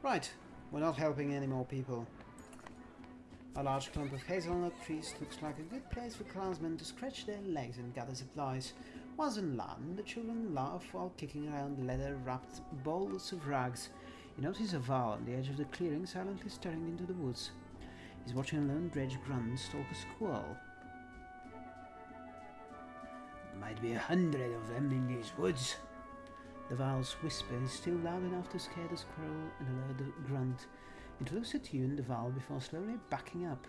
Right, we're not helping any more people. A large clump of hazelnut trees looks like a good place for clansmen to scratch their legs and gather supplies. Once on land, the children laugh while kicking around leather-wrapped balls of rags. You notice a Varl on the edge of the clearing silently staring into the woods. He's watching a lone dredge grunt stalk a squirrel. Might be a hundred of them in these woods. The Varl's whisper is still loud enough to scare the squirrel and alert the grunt. At you and the Varl before slowly backing up.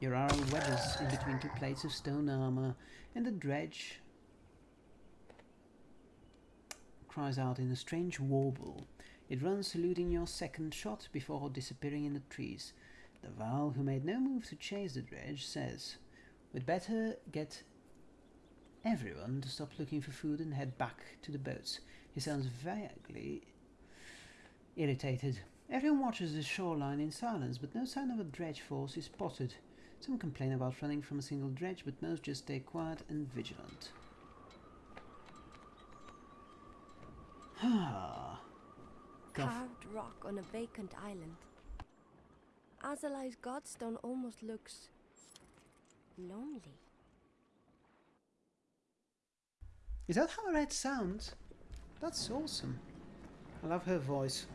Your arrow wedges in between two plates of stone armor, and the dredge cries out in a strange warble. It runs saluting your second shot before disappearing in the trees. The Varl, who made no move to chase the dredge, says, We'd better get everyone to stop looking for food and head back to the boats. He sounds vaguely irritated. Everyone watches the shoreline in silence, but no sign of a dredge force is spotted. Some complain about running from a single dredge, but most just stay quiet and vigilant. Ah. Carved rock on a vacant island. Azalai's godstone almost looks lonely. Is that how Red sounds? That's awesome. I love her voice.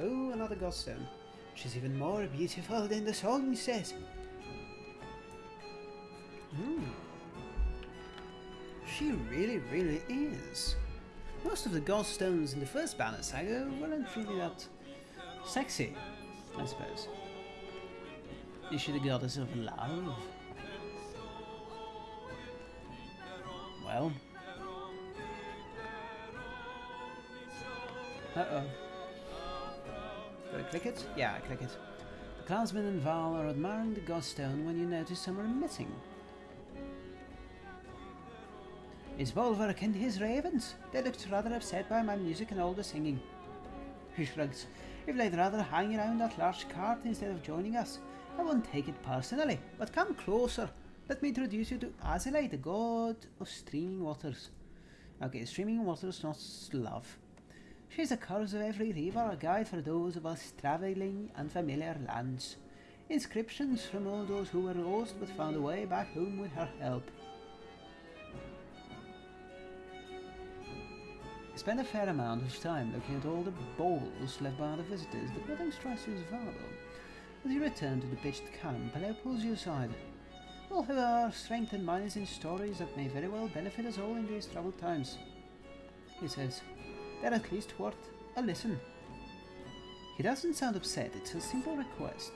Oh, another godstone. She's even more beautiful than the song says. Hmm. She really, really is. Most of the godstones in the first Banner Saga weren't really that sexy, I suppose. Is she the goddess of love? Well. Uh-oh. Do I click it? Yeah, I click it. The clansmen and Varl are admiring the godstone when you notice some are missing. His Bolverk and his ravens. They looked rather upset by my music and all the singing. He shrugs. If they'd rather hang around that large cart instead of joining us, I won't take it personally, but come closer. Let me introduce you to Azalai, the god of streaming waters. Okay, streaming waters, not love. She's a curse of every river, a guide for those of us travelling unfamiliar lands. Inscriptions from all those who were lost but found a way back home with her help. Spend a fair amount of time looking at all the bowls left by the visitors, but nothing strikes you as valuable. As you return to the pitched camp, Hello pulls you aside. We'll have our strength and minds in stories that may very well benefit us all in these troubled times. He says, they're at least worth a listen. He doesn't sound upset, it's a simple request.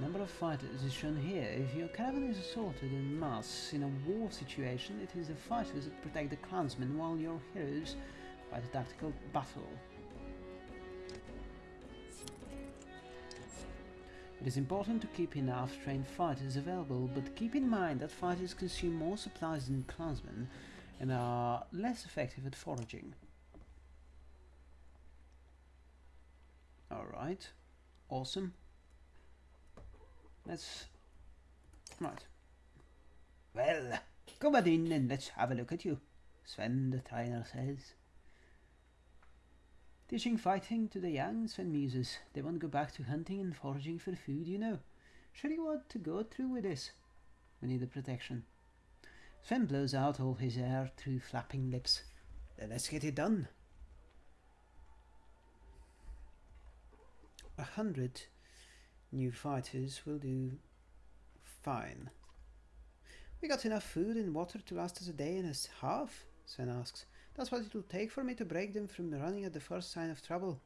Number of fighters is shown here. If your caravan is assaulted en masse in a war situation, it is the fighters that protect the clansmen while your heroes fight a tactical battle. It is important to keep enough trained fighters available, but keep in mind that fighters consume more supplies than clansmen and are less effective at foraging. Alright, awesome. Let's... Right. Well, come on in and let's have a look at you, Sven the trainer says. Teaching fighting to the young, Sven muses. They won't go back to hunting and foraging for food, you know. Sure you want to go through with this? We need the protection. Sven blows out all his air through flapping lips. Then let's get it done. A hundred new fighters will do fine. We got enough food and water to last us a day and a half? Sven asks. That's what it will take for me to break them from running at the first sign of trouble.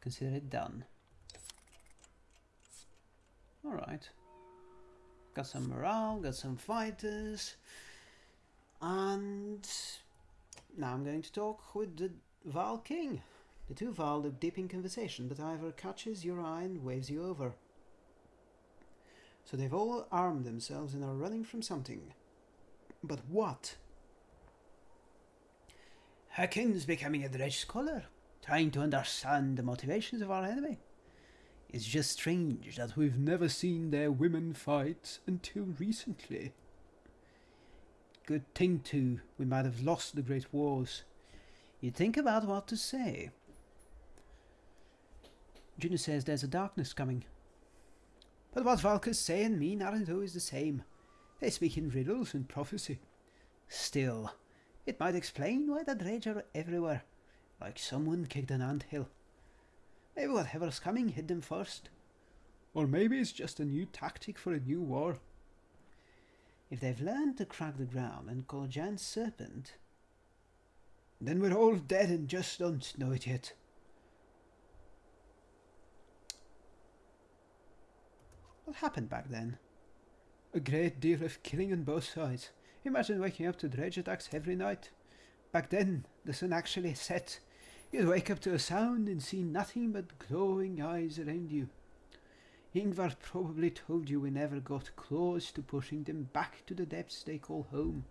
Consider it done. Alright. Got some morale, got some fighters. And now I'm going to talk with the Varl King. The two Varl look deep in conversation, but Iver catches your eye and waves you over. So they've all armed themselves and are running from something. But what? Hakon's becoming a dredge scholar, trying to understand the motivations of our enemy. It's just strange that we've never seen their women fight until recently. Good thing, too, we might have lost the Great Wars. You think about what to say. Juno says there's a darkness coming. But what Valkas say and mean aren't always the same. They speak in riddles and prophecy. Still, it might explain why the dredge are everywhere, like someone kicked an ant hill. Maybe whatever's coming hit them first. Or maybe it's just a new tactic for a new war. If they've learned to crack the ground and call giant serpent, then we're all dead and just don't know it yet. What happened back then? A great deal of killing on both sides. Imagine waking up to dredge attacks every night. Back then, the sun actually set. You'd wake up to a sound and see nothing but glowing eyes around you. Ingvar probably told you we never got close to pushing them back to the depths they call home.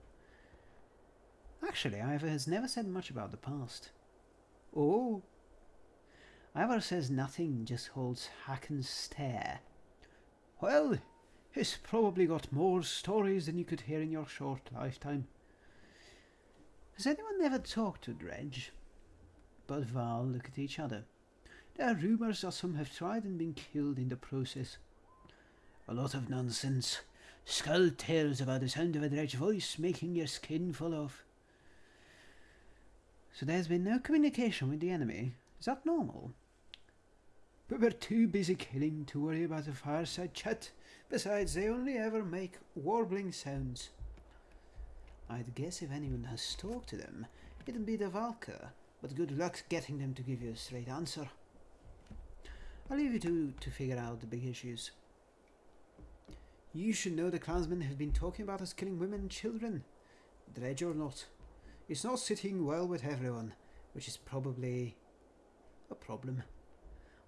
Actually, Iver has never said much about the past. Oh! Iver says nothing, just holds Hakon's stare. Well, he's probably got more stories than you could hear in your short lifetime. Has anyone ever talked to Dredge? Bud Varl look at each other. There are rumours that some have tried and been killed in the process. A lot of nonsense. Skull tales about the sound of a dredge voice making your skin fall off. So there's been no communication with the enemy. Is that normal? But we're too busy killing to worry about a fireside chat. Besides, they only ever make warbling sounds. I'd guess if anyone has talked to them, it'd be the Valka, but good luck getting them to give you a straight answer. I'll leave you to, to figure out the big issues. You should know the clansmen have been talking about us killing women and children. Dredge or not. It's not sitting well with everyone, which is probably a problem.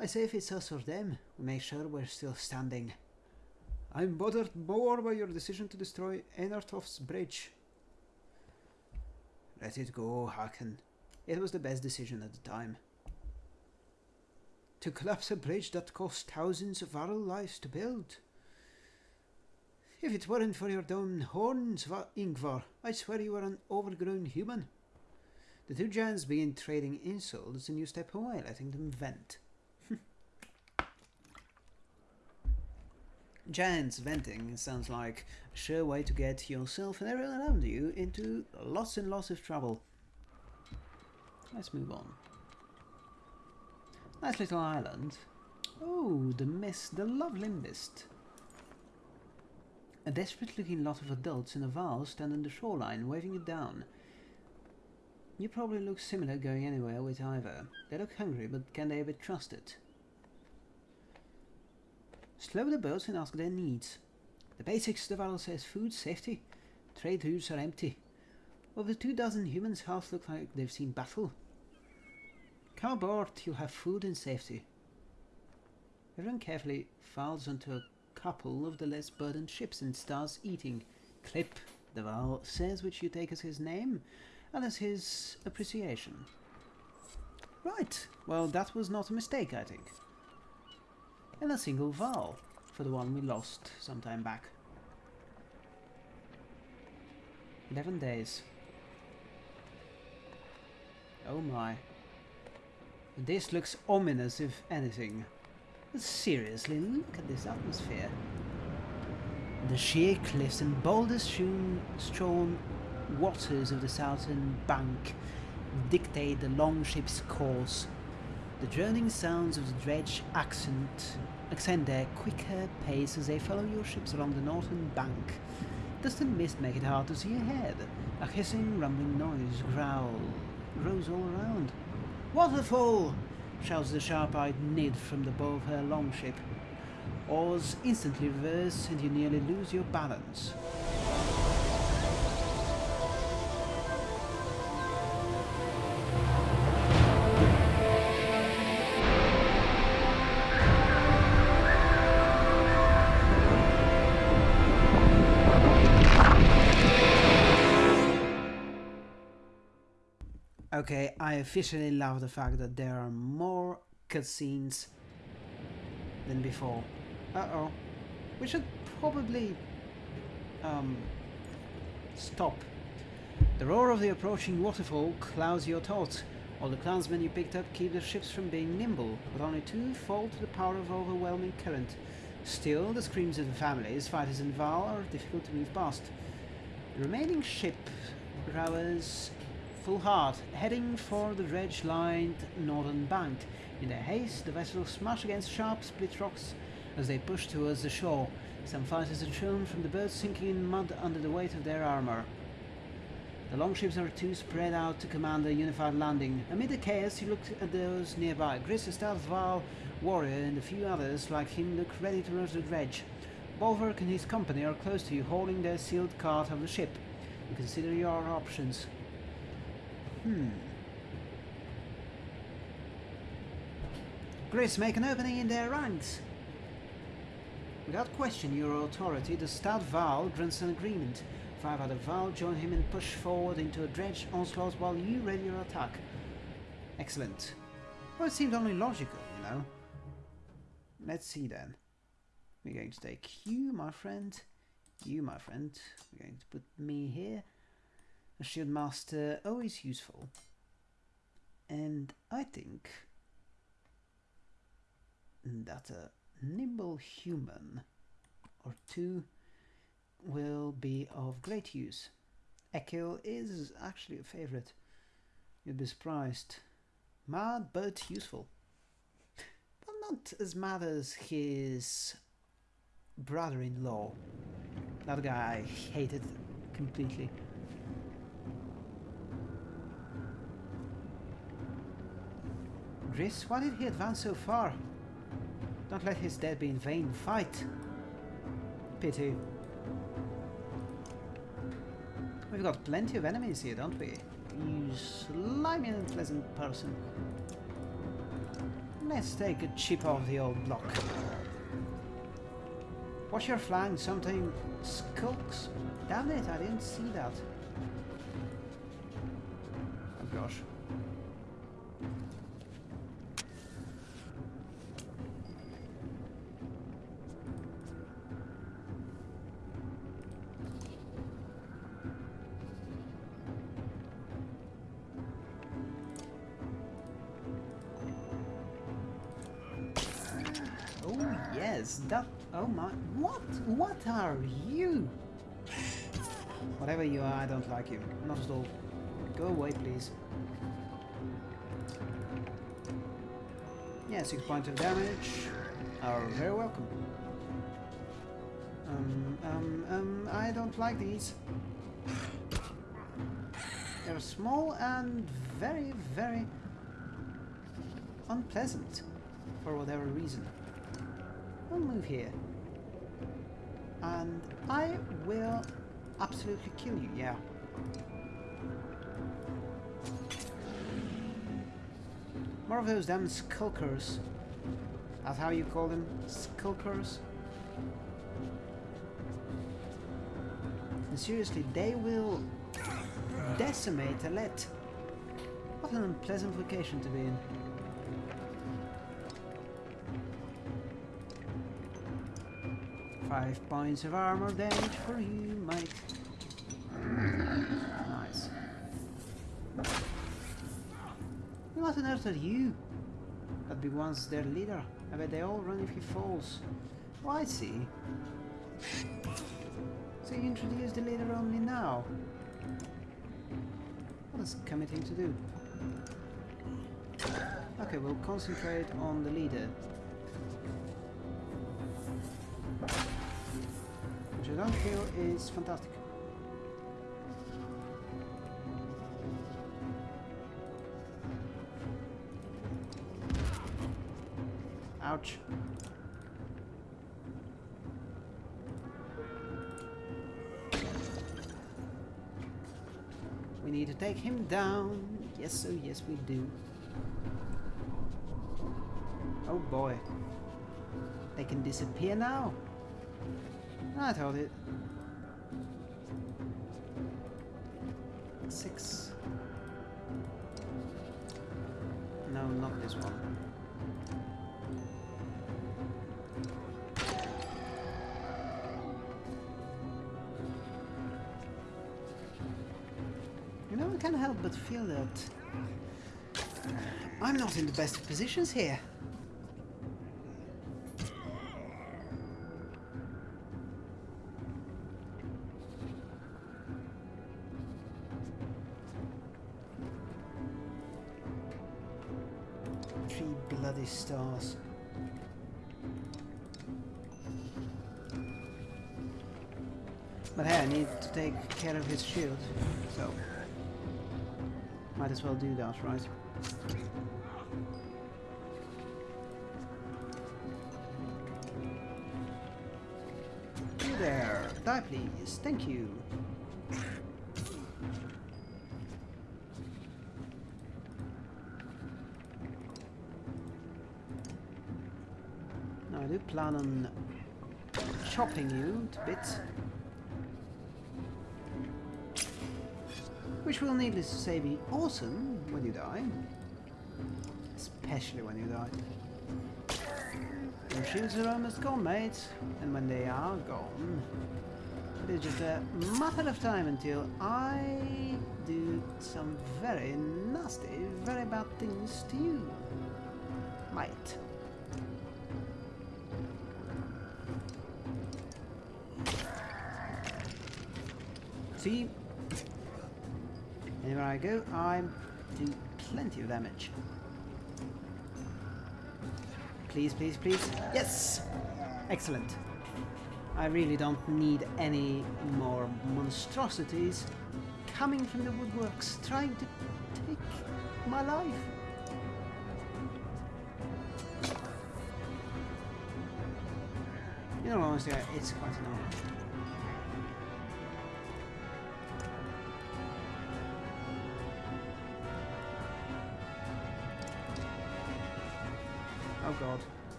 I say if it's us or them, we make sure we're still standing. I'm bothered more by your decision to destroy Einartoft's bridge. Let it go, Hakon. It was the best decision at the time. To collapse a bridge that cost thousands of our lives to build. If it weren't for your dumb horns, Ingvar, I'd swear you are an overgrown human. The two giants begin trading insults and you step away, letting them vent. Giants venting sounds like a sure way to get yourself and everyone around you into lots and lots of trouble. Let's move on. Nice little island. Oh, the mist, the lovely mist. A desperate looking lot of adults in a vow stand on the shoreline, waving it down. You probably look similar going anywhere with either. They look hungry, but can they be trusted? Slow the boats and ask their needs. The basics, the Varl says food, safety. Trade routes are empty. The two dozen humans, half look like they've seen battle. Come aboard, you'll have food and safety. Everyone carefully files onto a couple of the less burdened ships and starts eating. Clip, the Varl says, which you take as his name and as his appreciation. Right, well that was not a mistake, I think and a single vowel for the one we lost some time back. 11 days. Oh my. This looks ominous if anything. Seriously, look at this atmosphere. The sheer cliffs and boulder-strewn waters of the southern bank dictate the longship's course the droning sounds of the dredge accent accent their quicker pace as they follow your ships along the northern bank. The mist make it hard to see ahead? A hissing, rumbling noise growl grows all around. Waterfall! Shouts the sharp-eyed Nid from the bow of her longship. Oars instantly reverse and you nearly lose your balance. Okay, I officially love the fact that there are more cutscenes than before. Uh-oh. We should probably um, stop. The roar of the approaching waterfall clouds your thoughts. All the clansmen you picked up keep their ships from being nimble, but only two fall to the power of overwhelming current. Still, the screams of the families, fighters and Varl are difficult to move past. The remaining ship rowers full hard, heading for the dredge-lined northern bank. In their haste, the vessels smash against sharp split rocks as they push towards the shore. Some fighters are shown from the boats sinking in mud under the weight of their armor. The longships are too spread out to command a unified landing. Amid the chaos, you look at those nearby. Gris, a Varl warrior, and a few others like him look ready to rush the dredge. Bolverk and his company are close to you, hauling their sealed cart of the ship. You consider your options. Hmm. Gris, make an opening in their ranks. Without question your authority, the stout Varl grants an agreement. Five other Varl join him and push forward into a dredge onslaught while you ready your attack. Excellent. Well, it seemed only logical, you know. Let's see then. We're going to take you, my friend. You, my friend. We're going to put me here. A shield master, always useful. And I think that a nimble human or two will be of great use. Ekkill is actually a favorite. You'd be surprised. Mad but useful. But not as mad as his brother-in-law. That guy I hated completely. Gris, why did he advance so far? Don't let his death be in vain. Fight! Pity. We've got plenty of enemies here, don't we? You slimy and unpleasant person. Let's take a chip off the old block. Watch your flank, something skulks. Damn it, I didn't see that. Like. Not at all. Go away, please. Yeah, six points of damage are very welcome. Um, um, um, I don't like these. They're small and very, very unpleasant for whatever reason. I'll move here. And I will absolutely kill you, yeah. More of those damn skulkers. That's how you call them? Skulkers? And seriously, they will decimate Alette. What an unpleasant vocation to be in. Five points of armor damage for you, Mike. Nice. What on earth are you? That be once their leader. I bet they all run if he falls. Oh, I see. So you introduced the leader only now? What is committing to do? Okay, we'll concentrate on the leader. Which I don't feel is fantastic. Ouch. We need to take him down. Yes, oh yes we do. Oh boy. They can disappear now? I thought it. Six. No, not this one. Can't help but feel that uh, I'm not in the best of positions here. Might as well do that, right? You there, die please, thank you. Now I do plan on chopping you to bits. Which will needless to say be awesome when you die. Especially when you die. Your shields are almost gone, mate. And when they are gone, it is just a matter of time until I do some very nasty, very bad things to you. Might. See, Anywhere I go, I do plenty of damage. Please, please, please. Yes! Excellent. I really don't need any more monstrosities coming from the woodworks trying to take my life. You know, honestly, it's quite annoying.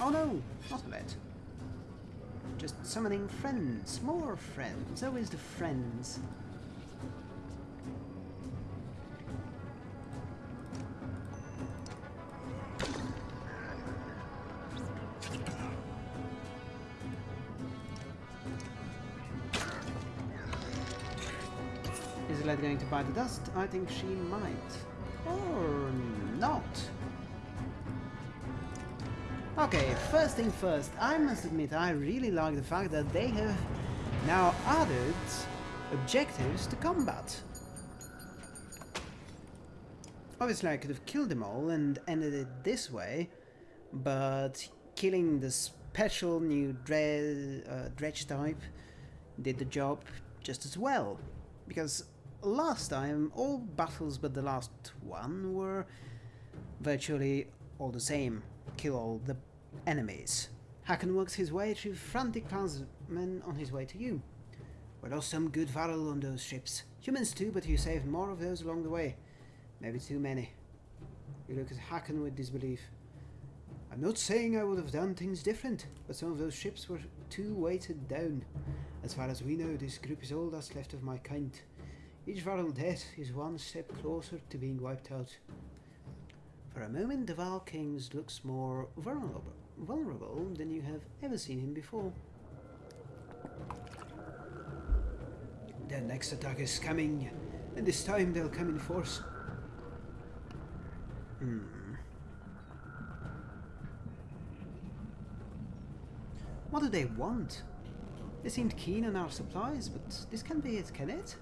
Oh no! Not Alette. Just summoning friends. More friends. Always the friends. Is Let going to bite the dust? I think she might. Okay, first thing first, I must admit I really like the fact that they have now added objectives to combat. Obviously I could have killed them all and ended it this way, but killing the special new dre uh, dredge type did the job just as well. Because last time all battles but the last one were virtually all the same. Kill all the enemies. Hakon works his way through frantic clansmen on his way to you. We lost some good Varl on those ships. Humans too, but you saved more of those along the way. Maybe too many. You look at Hakon with disbelief. I'm not saying I would have done things different, but some of those ships were too weighted down. As far as we know, this group is all that's left of my kind. Each Varl death is one step closer to being wiped out. For a moment, the Varl Kings looks more vulnerable, vulnerable than you have ever seen him before. Their next attack is coming, and this time they'll come in force. Hmm. What do they want? They seemed keen on our supplies, but this can't be it, can it?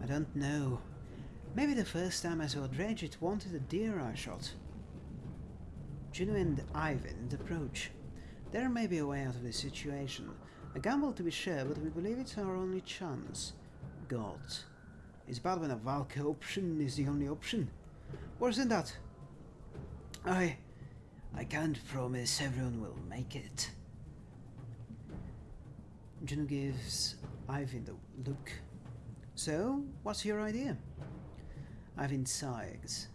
I don't know. Maybe the first time I saw Dredge it wanted a deer I shot. Juno and Eyvind approach. There may be a way out of this situation. A gamble to be sure, but we believe it's our only chance. God. It's bad when a Valka option is the only option. Worse than that. I... I can't promise everyone will make it. Juno gives Eyvind the look. So, what's your idea? Eyvind sighs.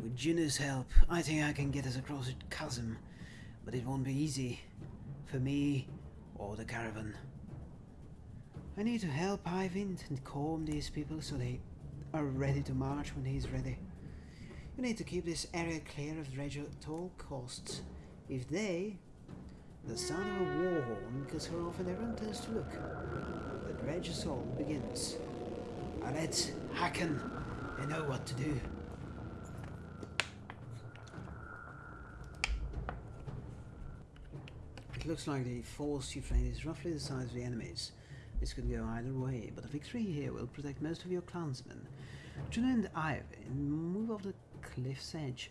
With Juno's help, I think I can get us across the chasm, but it won't be easy. For me, or the caravan. I need to help Eyvind and calm these people so they are ready to march when he's ready. You need to keep this area clear of Dredge at all costs. If they... The sound of a war horn cuts her off and everyone turns to look. The Dredge assault begins. Alette, Hakon, they know what to do. It looks like the force you train is roughly the size of the enemies. This could go either way, but a victory here will protect most of your clansmen. Juno and Eyvind move off the cliff's edge.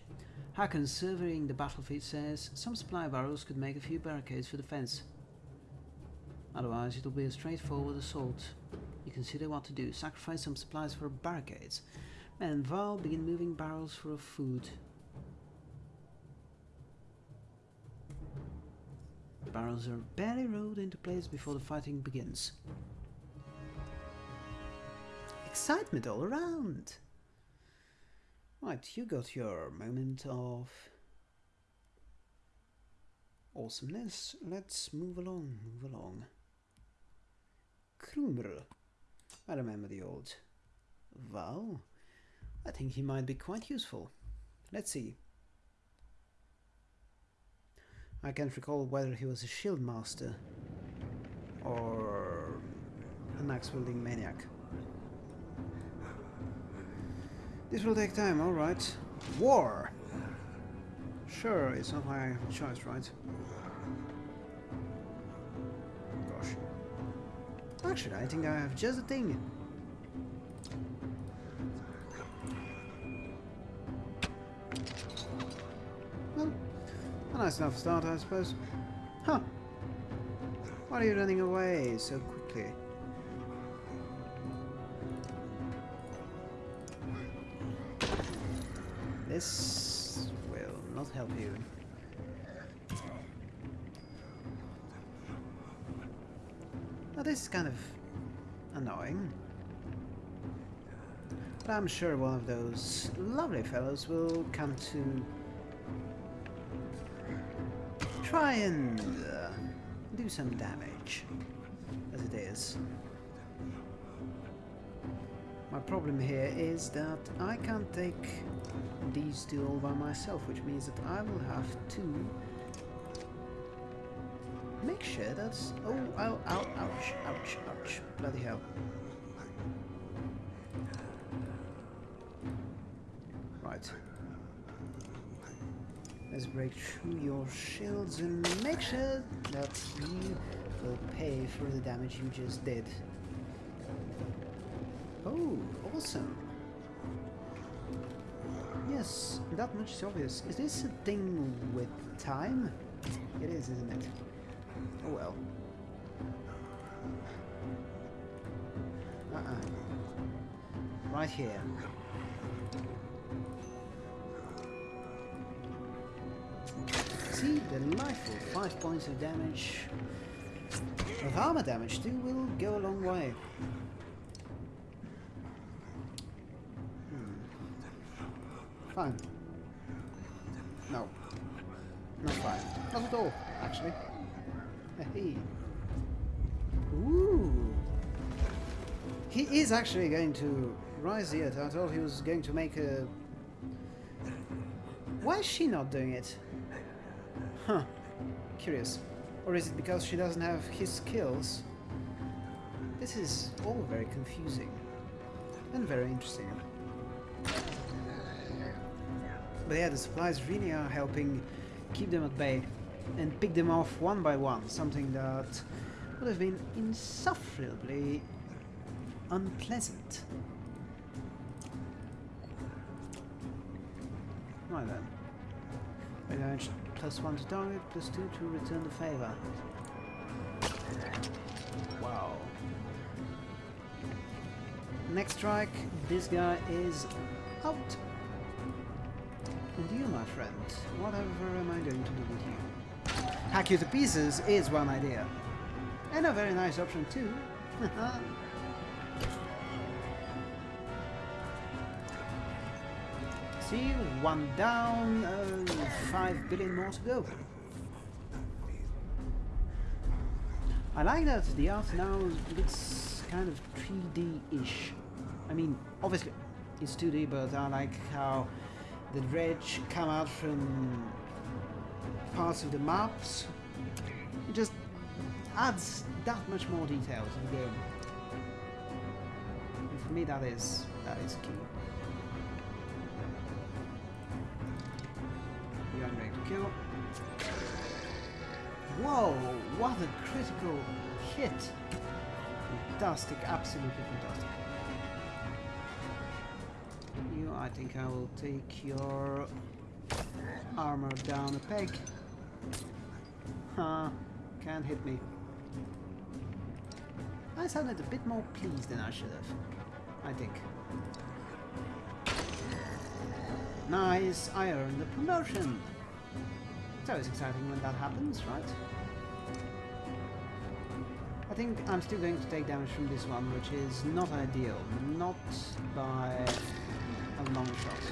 Hakon, surveying the battlefield, says some supply barrels could make a few barricades for defense. Otherwise, it'll be a straightforward assault. You consider what to do. Sacrifice some supplies for barricades. And Varl begin moving barrels for food. The barrels are barely rolled into place before the fighting begins. Excitement all around! Right, you got your moment of awesomeness. Let's move along, move along. Krumr. I remember the old Varl. I think he might be quite useful. Let's see. I can't recall whether he was a shield master or an axe wielding maniac. This will take time, alright. War! Sure, it's not my choice, right? I think I have just the thing. Well, a nice enough start, I suppose. Huh. Why are you running away so quickly? This will not help you. This is kind of annoying. But I'm sure one of those lovely fellows will come to try and uh, do some damage, as it is. My problem here is that I can't take these two all by myself, which means that I will have to make sure that's... Oh, ow, ow, ouch, ouch, ouch. Bloody hell. Right. Let's break through your shields and make sure that you will pay for the damage you just did. Oh, awesome. Yes, that much is obvious. Is this a thing with time? It is, isn't it? Oh well. Uh-uh. Right here. See, delightful. Five points of damage. Of armor damage too will go a long way. Hmm. Fine. Is actually going to rise the I thought he was going to make a... Why is she not doing it? Huh. Curious. Or is it because she doesn't have his skills? This is all very confusing. And very interesting. But yeah, the supplies really are helping keep them at bay and pick them off one by one, something that would have been insufferably unpleasant. Right then. Advantage plus one to target, plus two to return the favor. Wow. Next strike, this guy is out. And you, my friend, whatever am I going to do with you? Hack you to pieces is one idea. And a very nice option too. See, one down, uh, five billion more to go. I like that the art now looks kind of 3D-ish. I mean, obviously, it's 2D, but I like how the dredge come out from parts of the maps. It just adds that much more detail to the game. And for me, that is that is key. Kill. Whoa! What a critical hit! Fantastic, absolutely fantastic. You, I think I will take your armor down a peg. Huh, can't hit me. I sounded a bit more pleased than I should have, I think. Nice, I earned the promotion. It's always exciting when that happens, right? I think I'm still going to take damage from this one, which is not ideal. Not by a long shot.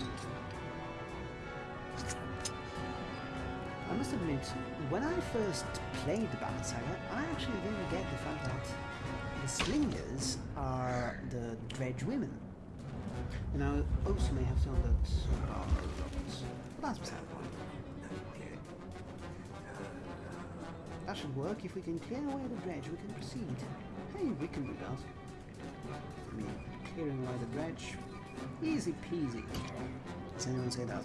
I must admit, when I first played the Banner Saga, I actually didn't get the fact that the slingers are the dredge women. And I also may have that are robots. But that's beside That should work. If we can clear away the dredge, we can proceed. Hey, we can do that. I mean, clearing away the dredge. Easy peasy. Does anyone say that?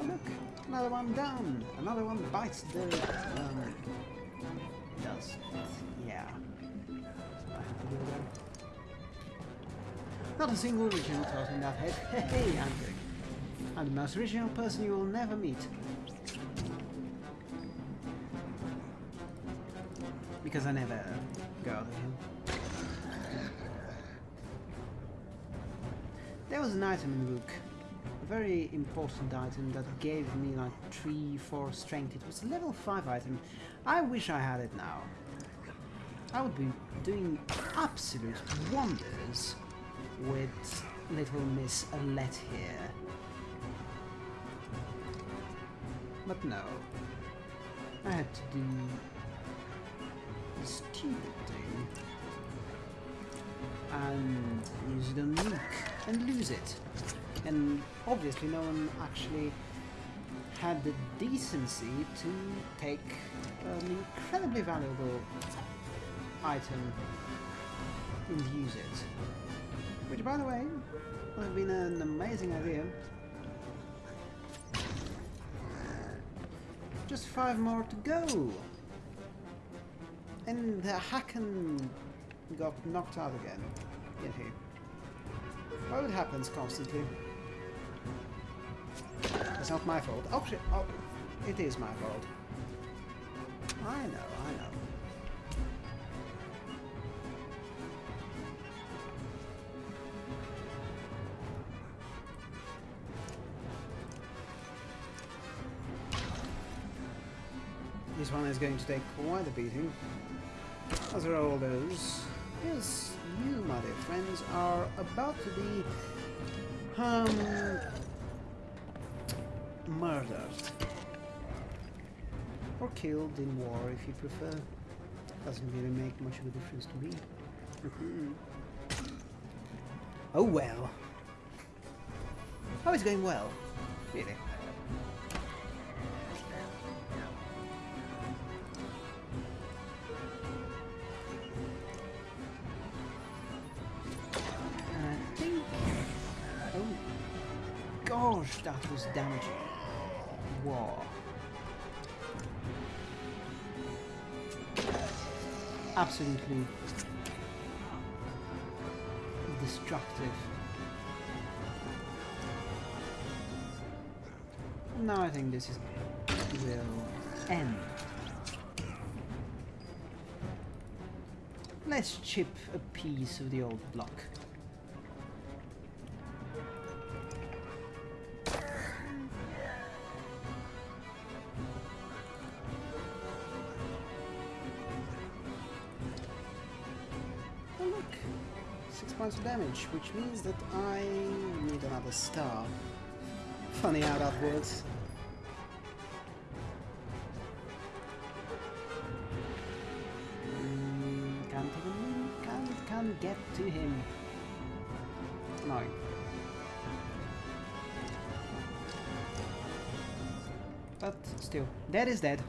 Oh look, another one down. Another one bites the um, dust. Yeah. Not a single original thought in that head. Hey, I'm good. I'm the most original person you will never meet. Because I never go him. There was an item in the book. A very important item that gave me like 3, 4 strength. It was a level 5 item. I wish I had it now. I would be doing absolute wonders with little Miss Alette here. But no. I had to do stupid thing and use it on and lose it. And obviously no one actually had the decency to take an incredibly valuable item and use it. Which, by the way, would have been an amazing idea. Just five more to go! And the Hakon got knocked out again, he? Well, it happens constantly. It's not my fault. Oh, shit. Oh, it is my fault. I know, I know. This one is going to take quite a beating. As are all those. Yes, you, my dear friends, are about to be um murdered. Or killed in war if you prefer. Doesn't really make much of a difference to me. Mhm. oh well. Oh, it's going well. Really. Absolutely destructive. Now I think this is will end. Let's chip a piece of the old block. Points of damage, which means that I need another star. Funny how that works. Mm, can't even can't can't get to him. annoying. But still, dead is dead.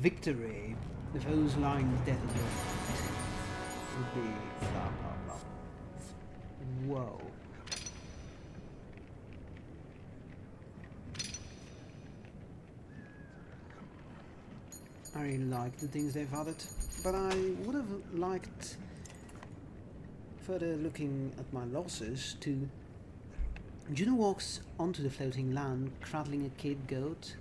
Victory. The foes lying dead Whoa. I really like the things they've added, but I would have liked further looking at my losses to Juno walks onto the floating land, cradling a kid goat,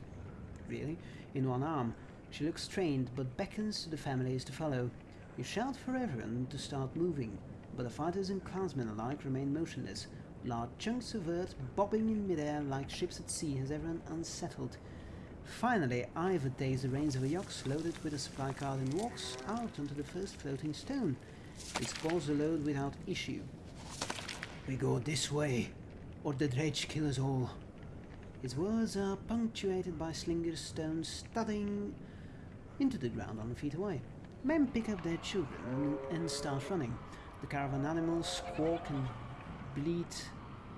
really, in one arm. She looks strained, but beckons to the families to follow. You shout for everyone to start moving, but the fighters and clansmen alike remain motionless, large chunks of earth bobbing in midair like ships at sea has everyone unsettled. Finally, Iver takes the reins of a yox loaded with a supply cart and walks out onto the first floating stone. It scores the load without issue. We go this way, or the dredge kill us all. His words are punctuated by Slinger's stones studding into the ground on feet away. Men pick up their children and start running. The caravan animals squawk and bleat,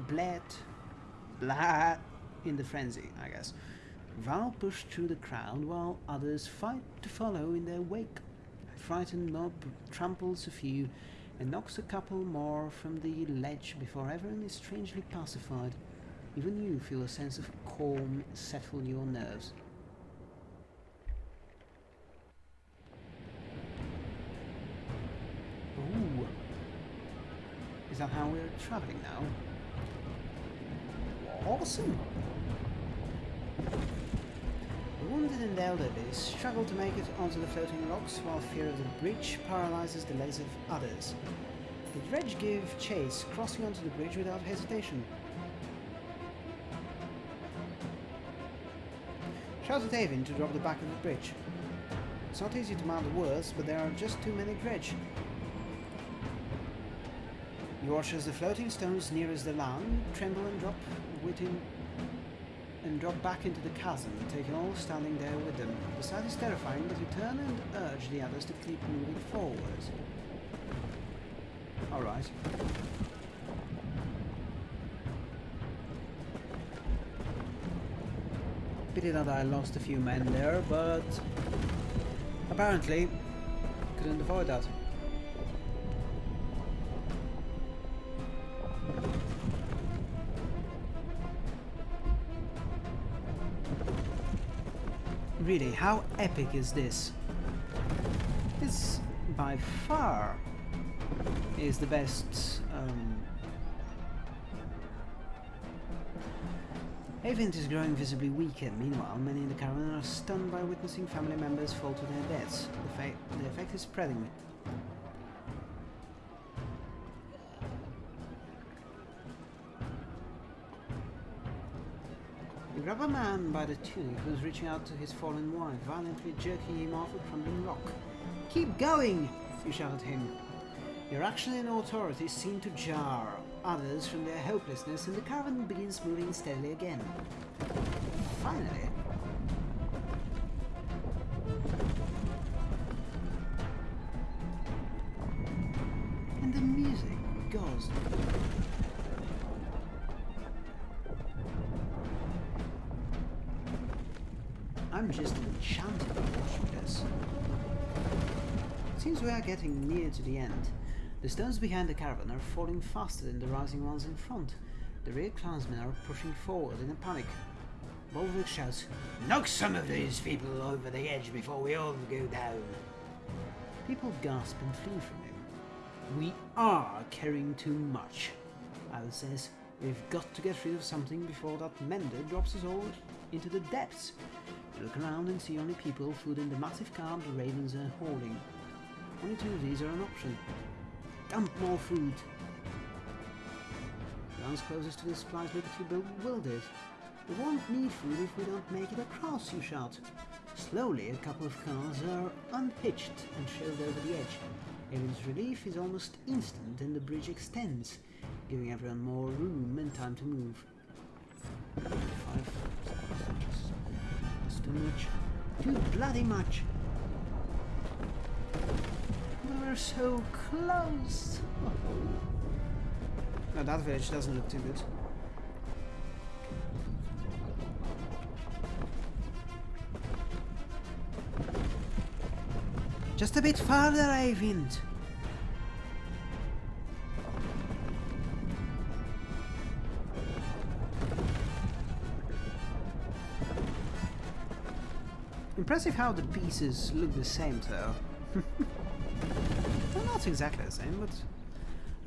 bled, blah, in the frenzy, I guess. Varl pushed through the crowd while others fight to follow in their wake. A frightened mob tramples a few and knocks a couple more from the ledge before everyone is strangely pacified. Even you feel a sense of calm settle your nerves. Ooh. Is that how we're traveling now? Awesome! The wounded and elderly struggle to make it onto the floating rocks while fear of the bridge paralyzes the legs of others. The dredge give chase, crossing onto the bridge without hesitation. Shout at Eyvind to drop the back of the bridge. It's not easy to mount the words, but there are just too many dredge. You watch as the floating stones nearest the land tremble and drop within and drop back into the chasm, taking all standing there with them. The sight is terrifying, but you turn and urge the others to keep moving forward. Alright. Pity that I lost a few men there, but apparently couldn't avoid that. Really, how epic is this? This, by far, is the best um, Eyvind is growing visibly weaker. Meanwhile, many in the caravan are stunned by witnessing family members fall to their deaths. The, the effect is spreading. A man by the tunic who's reaching out to his fallen wife, violently jerking him off a crumbling rock. Keep going! You shout at him. Your action and authority seem to jar others from their hopelessness, and the caravan begins moving steadily again. Finally, to the end. The stones behind the caravan are falling faster than the rising ones in front. The rear clansmen are pushing forward in a panic. Bolverk shouts, Knock some of these people over the edge before we all go down. People gasp and flee from him. We are carrying too much. Al says, We've got to get rid of something before that mender drops us all into the depths. You look around and see only people, food in the massive cart the ravens are holding. Only two of these are an option. Dump more food. The ones closest to the supplies you bewildered. We won't need food if we don't make it across, you shout. Slowly, a couple of cars are unhitched and shoved over the edge. Eyvind's relief is almost instant and the bridge extends, giving everyone more room and time to move. Five. That's too much. Too bloody much. So close! No, that village doesn't look too good. Just a bit farther, Eyvind. Impressive how the pieces look the same though. exactly the same, but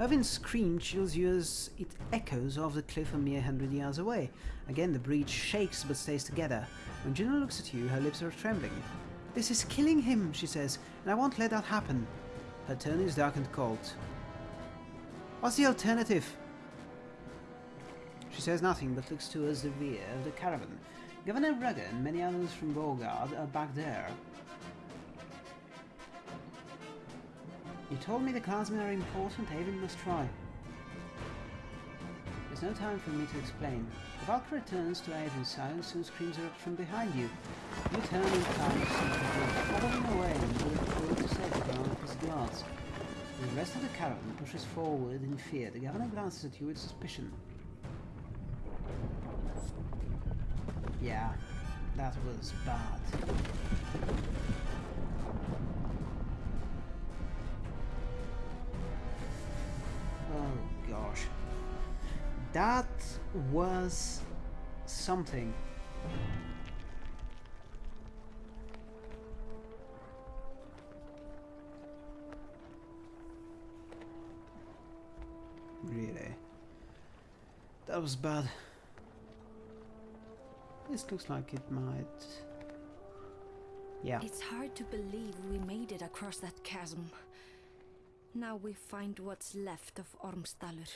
Eyvind's scream chills you as it echoes off the cliff a mere hundred yards away. Again the breach shakes but stays together. When Juno looks at you, her lips are trembling. This is killing him, she says, and I won't let that happen. Her tone is dark and cold. What's the alternative? She says nothing but looks towards the rear of the caravan. Governor Rugger and many others from Boersgard are back there. You told me the clansmen are important, Eyvind must try. There's no time for me to explain. The Valkyrie turns to Eyvind's side and soon screams erupt from behind you. You turn in time following away and forward to safety of his guards. The rest of the caravan pushes forward in fear. The governor glances at you with suspicion. Yeah, that was bad. That was something. Really? That was bad. This looks like it might... Yeah. It's hard to believe we made it across that chasm. Now we find what's left of Ormsdalur.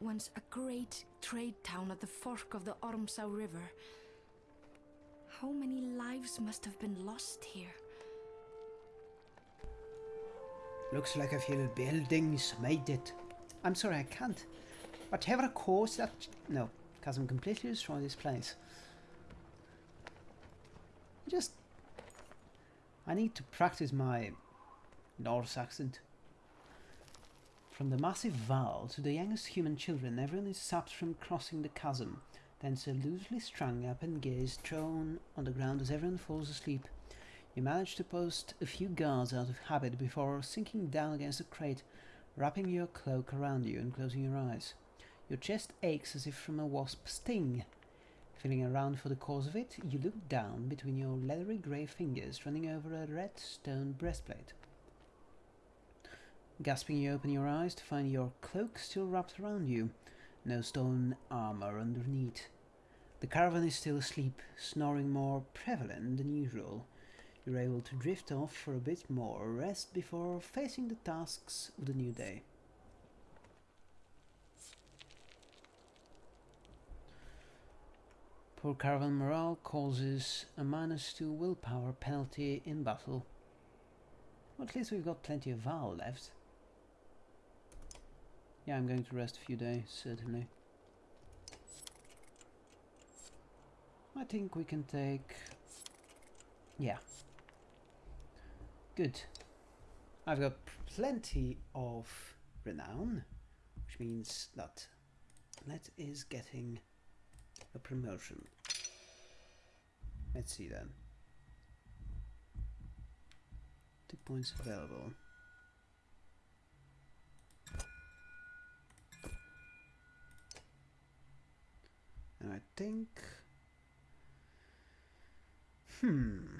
Once a great trade town at the fork of the Ormsau River. How many lives must have been lost here? Looks like a few buildings made it. I'm sorry, I can't. Whatever caused that... No, because I'm completely destroyed this place. Just... I need to practice my Norse accent. From the massive Varl to the youngest human children, everyone is stopped from crossing the chasm. then are loosely strung up and gears thrown on the ground as everyone falls asleep. You manage to post a few guards out of habit before sinking down against a crate, wrapping your cloak around you and closing your eyes. Your chest aches as if from a wasp sting. Feeling around for the cause of it, you look down between your leathery grey fingers running over a red stone breastplate. Gasping, you open your eyes to find your cloak still wrapped around you, no stone armor underneath. The caravan is still asleep, snoring more prevalent than usual. You're able to drift off for a bit more rest before facing the tasks of the new day. Poor caravan morale causes a minus 2 willpower penalty in battle. At least we've got plenty of Varl left. Yeah, I'm going to rest a few days, certainly. I think we can take... Yeah. Good. I've got plenty of renown, which means that that is getting a promotion. Let's see then. Two points available. And I think... Hmm...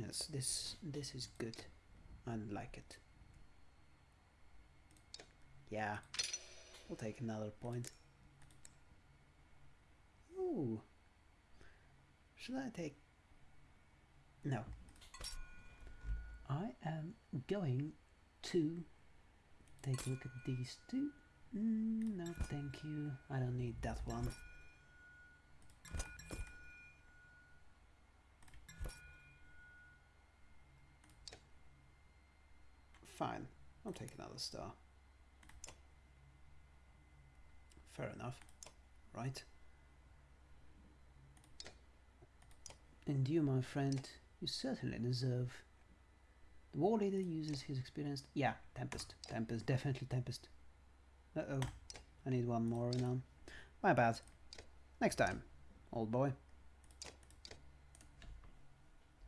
Yes, this this is good. I like it. Yeah, we'll take another point. Ooh. Should I take... No. I am going to take a look at these two. Mm, no, thank you. I don't need that one. Fine, I'll take another star. Fair enough, right? And you, my friend, you certainly deserve. The war leader uses his experience. Yeah, Tempest. Tempest, definitely Tempest. Uh oh. I need one more renown. My bad. Next time, old boy.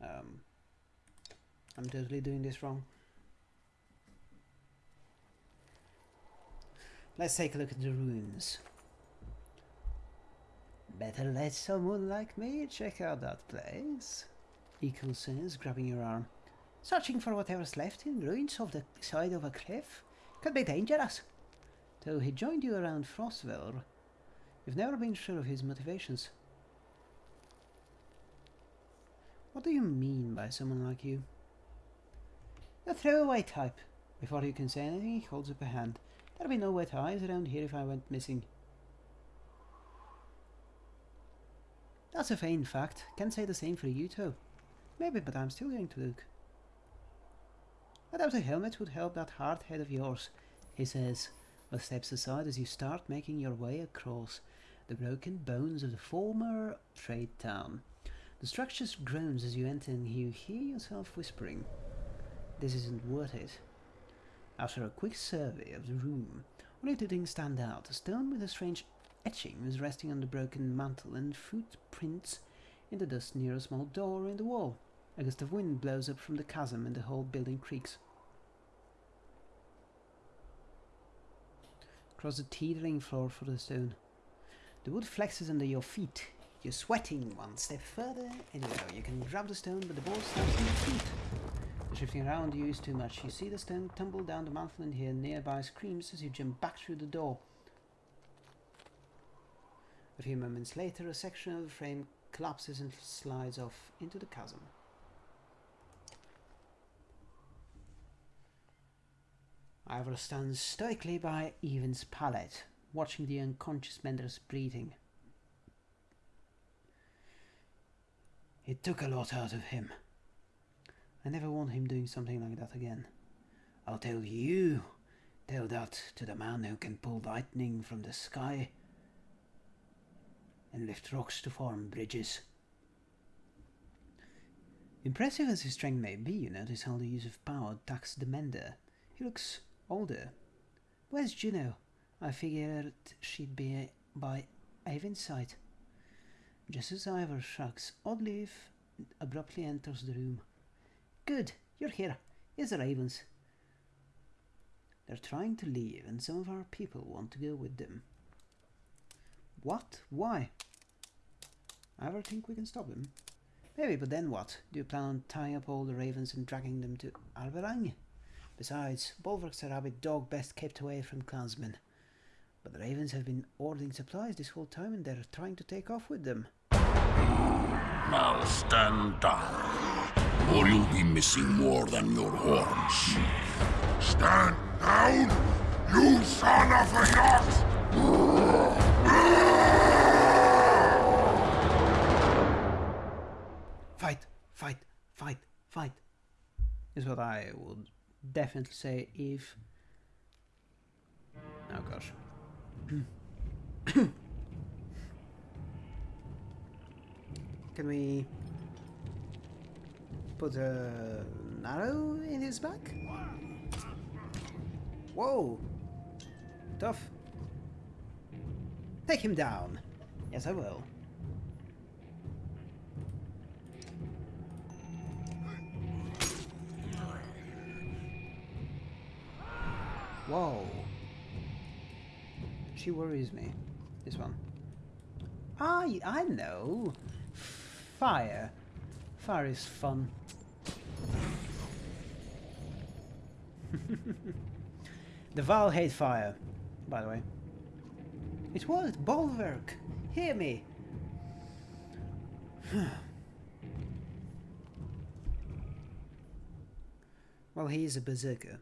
Um, I'm totally doing this wrong. Let's take a look at the ruins. Better let someone like me check out that place. Ekkill says, grabbing your arm. Searching for whatever's left in ruins of the side of a cliff could be dangerous. Though he joined you around Frostvale, you've never been sure of his motivations. What do you mean by someone like you? The throwaway type. Before you can say anything, he holds up a hand. There'd be no wet eyes around here if I went missing. That's a vain fact. Can't say the same for you too. Maybe, but I'm still going to look. Doubt a helmet would help that hard head of yours, he says, but steps aside as you start making your way across the broken bones of the former trade town. The structure groans as you enter and you hear yourself whispering, This isn't worth it. After a quick survey of the room, only two things stand out. A stone with a strange etching was resting on the broken mantel and footprints in the dust near a small door in the wall. A gust of wind blows up from the chasm and the whole building creaks. Cross the teetering floor for the stone. The wood flexes under your feet. You're sweating one step further, and you know you can grab the stone, but the ball stops on your feet. The shifting around you is too much. You see the stone tumble down the mountain and hear nearby screams as you jump back through the door. A few moments later, a section of the frame collapses and slides off into the chasm. Iver stand stoically by Eyvind's pallet, watching the unconscious Mender's breathing. It took a lot out of him. I never want him doing something like that again. I'll tell you. Tell that to the man who can pull lightning from the sky and lift rocks to form bridges. Impressive as his strength may be, you notice how the use of power taxed the mender. He looks older. Where's Juno? I figured she'd be by Eyvind's side. Just as Iver shrugs, Oddleif abruptly enters the room. Good, you're here. Here's the ravens. They're trying to leave, and some of our people want to go with them. What? Why? I ever think we can stop them? Maybe, but then what? Do you plan on tying up all the ravens and dragging them to Arberrang? Besides, Bolverk's a rabid dog best kept away from clansmen. But the ravens have been ordering supplies this whole time and they're trying to take off with them. Now stand down, or you'll be missing more than your horns. Stand down, you son of a yacht! Fight, fight, fight, fight. Is what I would definitely say if. Oh gosh. Can we put a arrow in his back? Whoa! Tough. Take him down. Yes, I will. Whoa. She worries me. This one. Ah, I I know. Fire. Fire is fun. the Varl hate fire, by the way. It worked, Bolverk! Hear me! well, he is a berserker.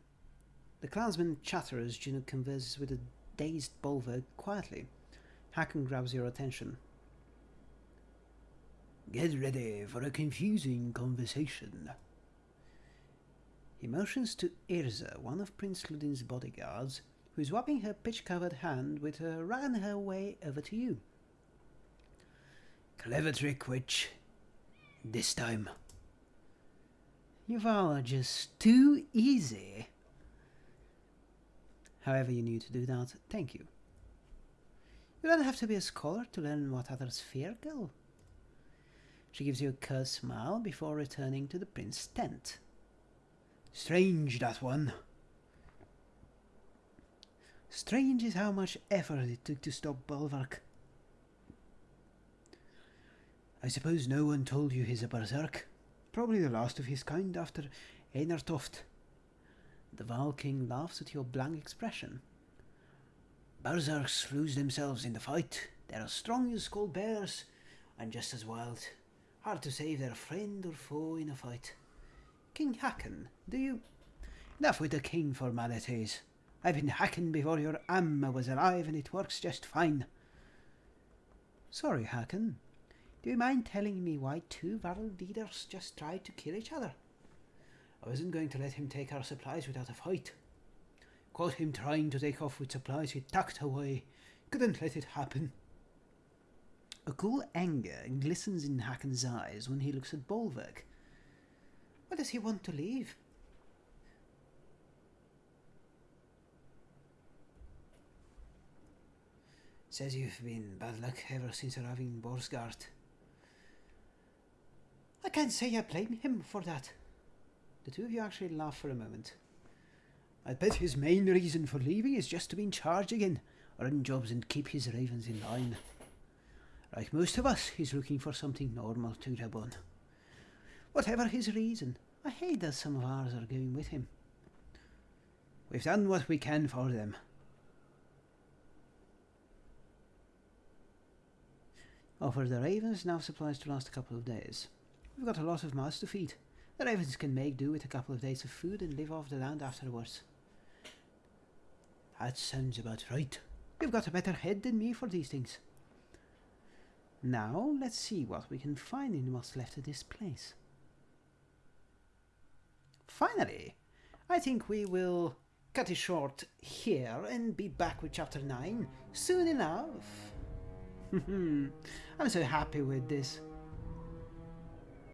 The clansman chatter as Juno converses with a dazed Bolverk quietly. Hakon grabs your attention. Get ready for a confusing conversation. He motions to Irsa, one of Prince Ludin's bodyguards, who is wiping her pitch-covered hand with her ran her way over to you. Clever trick, witch. This time. You are just too easy. However you need to do that, thank you. You don't have to be a scholar to learn what others fear, girl. She gives you a curt smile before returning to the prince's tent. Strange, that one. Strange is how much effort it took to stop Bolverk. I suppose no one told you he's a berserk. Probably the last of his kind after Einartoft. The Varl King laughs at your blank expression. Berserks lose themselves in the fight. They're as strong as skull bears and just as wild. Hard to save their friend or foe in a fight. King Hakon, do you... Enough with the king formalities. I've been hacking before your Amma was alive and it works just fine. Sorry, Hakon. Do you mind telling me why two Varl leaders just tried to kill each other? I wasn't going to let him take our supplies without a fight. Caught him trying to take off with supplies he tucked away. Couldn't let it happen. A cool anger glistens in Hakon's eyes when he looks at Bolverk. Why does he want to leave? Says you've been bad luck ever since arriving in Boersgard. I can't say I blame him for that. The two of you actually laugh for a moment. I bet his main reason for leaving is just to be in charge again, run jobs and keep his ravens in line. Like most of us, he's looking for something normal to grab on. Whatever his reason, I hate that some of ours are going with him. We've done what we can for them. Oh, Offer the ravens enough supplies to last a couple of days. We've got a lot of mouths to feed. The ravens can make do with a couple of days of food and live off the land afterwards. That sounds about right. You've got a better head than me for these things. Now, let's see what we can find in what's left of this place. Finally, I think we will cut it short here and be back with chapter 9 soon enough. I'm so happy with this.